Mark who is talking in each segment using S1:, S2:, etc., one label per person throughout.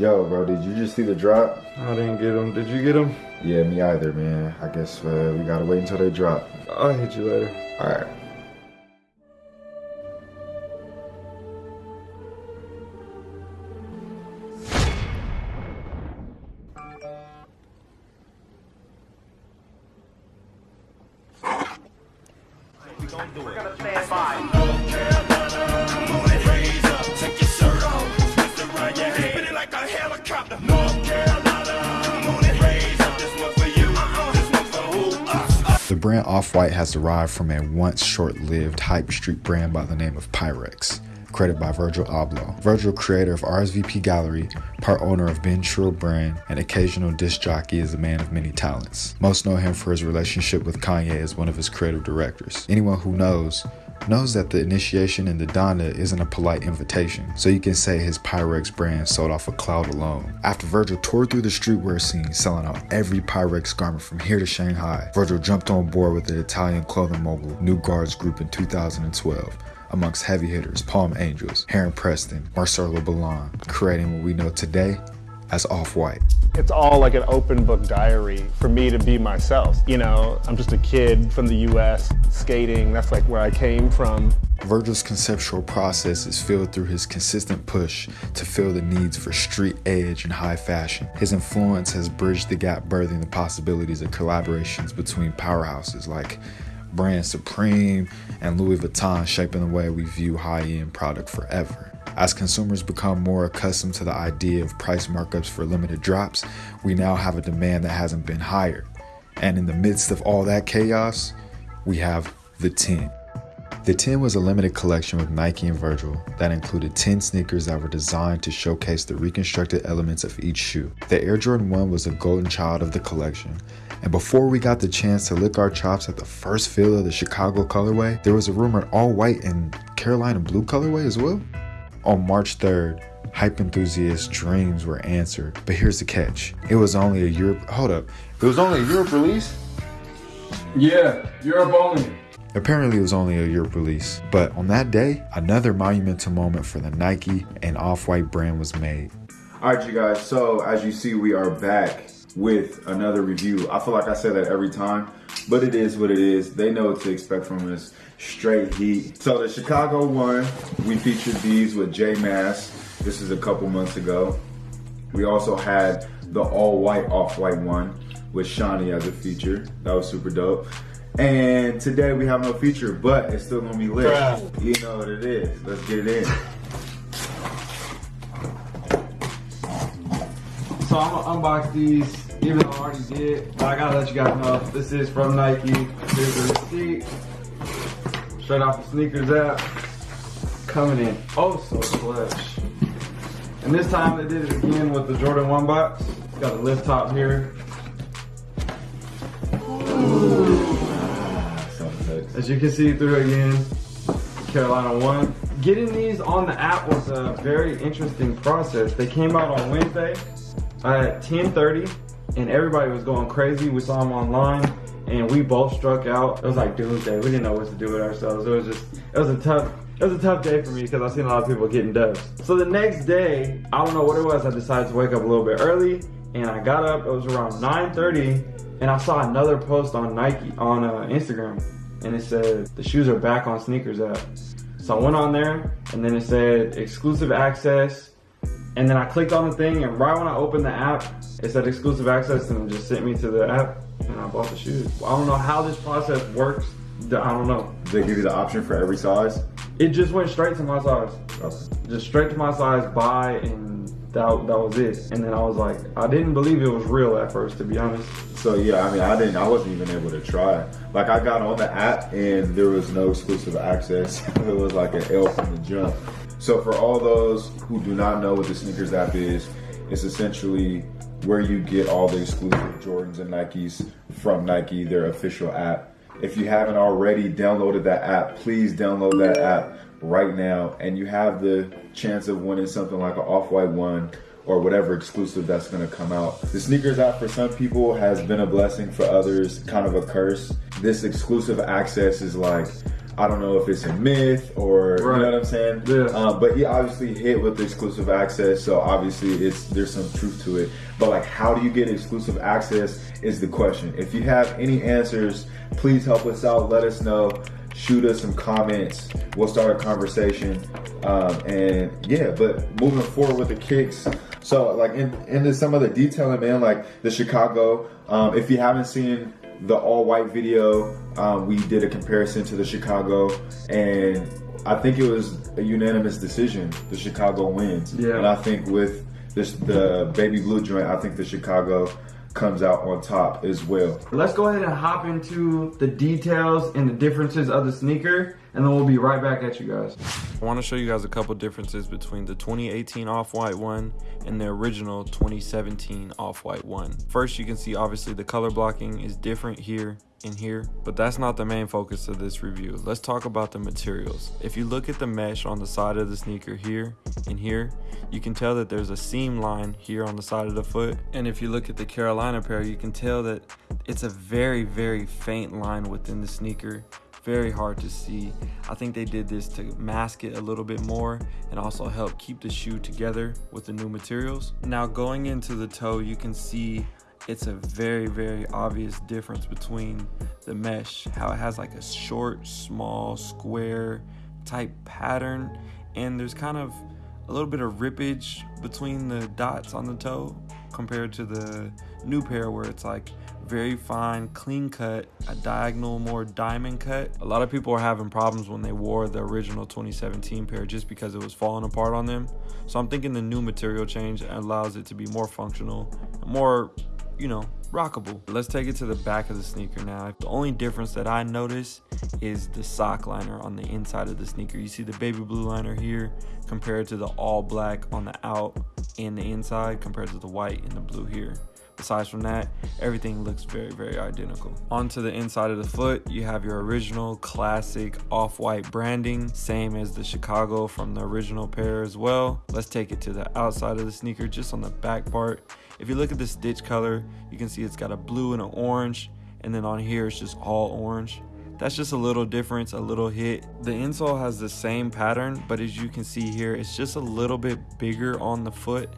S1: Yo, bro, did you just see the drop?
S2: I didn't get them. Did you get them?
S1: Yeah, me either, man. I guess uh, we gotta wait until they drop.
S2: I'll hit you later.
S1: All right. The brand Off-White has derived from a once short-lived hype street brand by the name of Pyrex, created by Virgil Abloh. Virgil, creator of RSVP Gallery, part owner of Been Trill brand, and occasional disc jockey, is a man of many talents. Most know him for his relationship with Kanye as one of his creative directors. Anyone who knows knows that the initiation in the Donda isn't a polite invitation, so you can say his Pyrex brand sold off a cloud alone. After Virgil toured through the streetwear scene, selling out every Pyrex garment from here to Shanghai, Virgil jumped on board with the Italian clothing mogul New Guards Group in 2012 amongst heavy hitters Palm Angels, Heron Preston, Marcelo Burlon, creating what we know today as Off-White.
S3: It's all like an open book diary for me to be myself. You know, I'm just a kid from the US skating. That's like where I came from.
S1: Virgil's conceptual process is filled through his consistent push to fill the needs for street edge and high fashion. His influence has bridged the gap, birthing the possibilities of collaborations between powerhouses like Brand Supreme and Louis Vuitton, shaping the way we view high end product forever. As consumers become more accustomed to the idea of price markups for limited drops, we now have a demand that hasn't been higher. And in the midst of all that chaos, we have the 10. The 10 was a limited collection with Nike and Virgil that included 10 sneakers that were designed to showcase the reconstructed elements of each shoe. The Air Jordan 1 was the golden child of the collection, and before we got the chance to lick our chops at the first feel of the Chicago colorway, there was a rumored all white and Carolina blue colorway as well. On March 3rd, hype enthusiasts' dreams were answered, but here's the catch. It was only a Europe, hold up, it was only a Europe release?
S2: Yeah, Europe only.
S1: Apparently, it was only a Europe release, but on that day, another monumental moment for the Nike and Off White brand was made. All right, you guys, so as you see, we are back with another review. I feel like I say that every time, but it is what it is. They know what to expect from us. Straight heat. So the Chicago one, we featured these with J Mass. This is a couple months ago. We also had the all white off white one with Shawnee as a feature. That was super dope. And today we have no feature, but it's still gonna be lit. Bruh. You know what it is. Let's get it in.
S2: So I'm gonna unbox these, even though I already did. But I gotta let you guys know this is from Nike. Here's the receipt. Straight off the sneakers app. Coming in oh so clutch. And this time they did it again with the Jordan 1 box. Got a lift top here. As you can see through again, Carolina 1. Getting these on the app was a very interesting process. They came out on Wednesday at 10.30 and everybody was going crazy. We saw them online and we both struck out. It was like doomsday. We didn't know what to do with ourselves. It was just, it was a tough, it was a tough day for me because I've seen a lot of people getting dubs. So the next day, I don't know what it was, I decided to wake up a little bit early and I got up, it was around 9.30 and I saw another post on Nike, on uh, Instagram and it said, the shoes are back on sneakers app. So I went on there and then it said exclusive access. And then I clicked on the thing and right when I opened the app, it said exclusive access and it just sent me to the app and I bought the shoes. I don't know how this process works. I don't know.
S1: Did they give you the option for every size?
S2: It just went straight to my size. Okay. Just straight to my size, buy, and that, that was it. And then I was like, I didn't believe it was real at first, to be honest.
S1: So yeah, I mean, I didn't, I wasn't even able to try. Like I got on the app and there was no exclusive access. it was like an L from the jump. So for all those who do not know what the sneakers app is, it's essentially where you get all the exclusive Jordans and Nikes from Nike, their official app. If you haven't already downloaded that app, please download that app right now and you have the chance of winning something like an off-white one or whatever exclusive that's gonna come out. The sneakers app for some people has been a blessing, for others kind of a curse. This exclusive access is like,
S4: I don't know if it's a myth or
S5: Right.
S4: you know what I'm saying.
S5: Yeah.
S4: Um, but he obviously hit with exclusive access, so obviously it's there's some truth to it. But like, how do you get exclusive access is the question. If you have any answers, please help us out. Let us know. Shoot us some comments. We'll start a conversation. Um, and yeah, but moving forward with the kicks. So like in, into some of the detailing, man, like the Chicago. Um, if you haven't seen the all white video, um, we did a comparison to the Chicago, and I think it was a unanimous decision. The Chicago wins.
S5: Yeah.
S4: And I think with this the baby blue joint, I think the Chicago comes out on top as well.
S5: Let's go ahead and hop into the details and the differences of the sneaker, and then we'll be right back at you guys.
S2: I want to show you guys a couple differences between the 2018 Off-White one and the original 2017 Off-White one. First, you can see obviously the color blocking is different here and here, but that's not the main focus of this review. Let's talk about the materials. If you look at the mesh on the side of the sneaker here and here, you can tell that there's a seam line here on the side of the foot. And if you look at the Carolina pair, you can tell that it's a very, very faint line within the sneaker very hard to see. I think they did this to mask it a little bit more and also help keep the shoe together with the new materials. Now going into the toe, you can see it's a very, very obvious difference between the mesh, how it has like a short, small, square type pattern. And there's kind of a little bit of rippage between the dots on the toe compared to the new pair where it's like very fine, clean cut, a diagonal, more diamond cut. A lot of people are having problems when they wore the original 2017 pair just because it was falling apart on them. So I'm thinking the new material change allows it to be more functional, more, you know, rockable. Let's take it to the back of the sneaker now. The only difference that I notice is the sock liner on the inside of the sneaker. You see the baby blue liner here compared to the all black on the out and the inside compared to the white and the blue here. Besides from that, everything looks very, very identical. Onto the inside of the foot, you have your original classic off-white branding, same as the Chicago from the original pair as well. Let's take it to the outside of the sneaker, just on the back part. If you look at the stitch color, you can see it's got a blue and an orange, and then on here it's just all orange. That's just a little difference, a little hit. The insole has the same pattern, but as you can see here, it's just a little bit bigger on the foot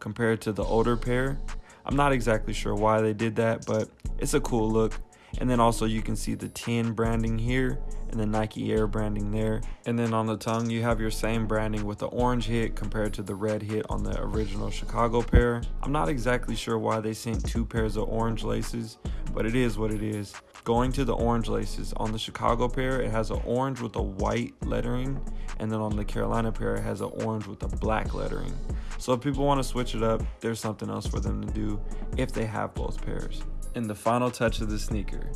S2: compared to the older pair. I'm not exactly sure why they did that, but it's a cool look. And then also you can see the 10 branding here and the Nike Air branding there. And then on the tongue, you have your same branding with the orange hit compared to the red hit on the original Chicago pair. I'm not exactly sure why they sent two pairs of orange laces, but it is what it is. Going to the orange laces, on the Chicago pair, it has an orange with a white lettering, and then on the Carolina pair, it has an orange with a black lettering. So if people want to switch it up, there's something else for them to do if they have both pairs. And the final touch of the sneaker,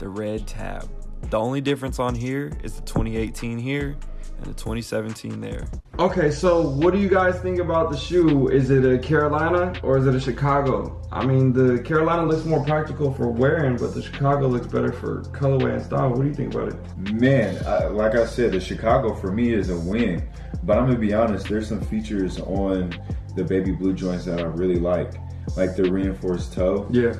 S2: the red tab. The only difference on here is the 2018 here and the 2017 there.
S5: Okay, so what do you guys think about the shoe? Is it a Carolina or is it a Chicago? I mean, the Carolina looks more practical for wearing, but the Chicago looks better for colorway and style. What do you think about it?
S4: Man, uh, like I said, the Chicago for me is a win. But I'm gonna be honest, there's some features on the baby blue joints that I really like, like the reinforced toe.
S5: Yeah,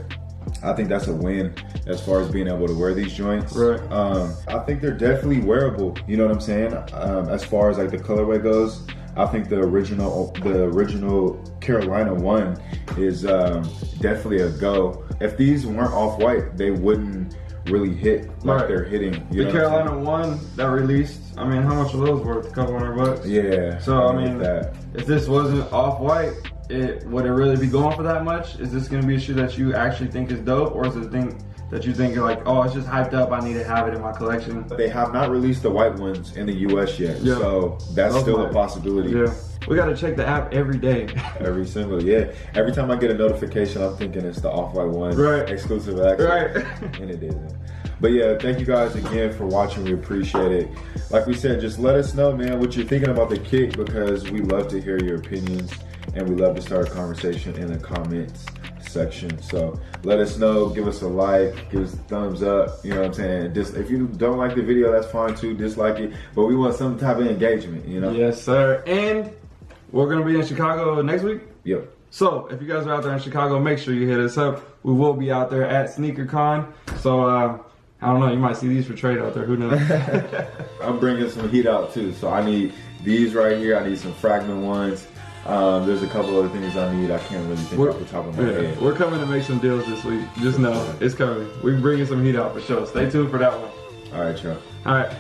S4: I think that's a win as far as being able to wear these joints.
S5: Right.
S4: Um, I think they're definitely wearable. You know what I'm saying? Um, as far as like the colorway goes, I think the original, the original Carolina one is um, definitely a go. If these weren't off white, they wouldn't really hit like
S5: Right.
S4: they're hitting. You
S5: the Carolina one that released. I mean, how much are those worth? A couple hundred bucks.
S4: Yeah.
S5: So I mean,
S4: that.
S5: if this wasn't off white, it would it really be going for that much? Is this gonna be a shoe that you actually think is dope, or is it a thing that you think you're like, oh, it's just hyped up. I need to have it in my collection.
S4: They have not released the white ones in the U.S. yet,
S5: Yeah.
S4: so that's still a possibility.
S5: Yeah, we gotta check the app every day.
S4: Every single yeah. Every time I get a notification, I'm thinking it's the off-white one,
S5: Right.
S4: Exclusive access,
S5: Right.
S4: and it isn't. But yeah, thank you guys again for watching. We appreciate it. Like we said, just let us know, man, what you're thinking about the kick because we love to hear your opinions and we love to start a conversation in the comments section. So let us know, give us a like, give us a thumbs up. You know what I'm saying? Dis- if you don't like the video, that's fine too. Dislike it, but we want some type of engagement. You know?
S5: yes, sir. And we're gonna be in Chicago next week.
S4: Yep.
S5: So if you guys are out there in Chicago, make sure you hit us up. We will be out there at SneakerCon. So uh,
S2: I don't know. You might see these for trade out there. Who knows?
S4: I'm bringing some heat out too. So I need these right here. I need some fragment ones. Um, there's a couple other things I need. I can't really think
S2: We're-
S4: off the top of my
S2: yeah,
S4: head.
S2: we're coming to make some deals this week. Just know it's coming. We're bringing some heat out for sure. Stay tuned for that one.
S4: All right, y'all.
S2: All right.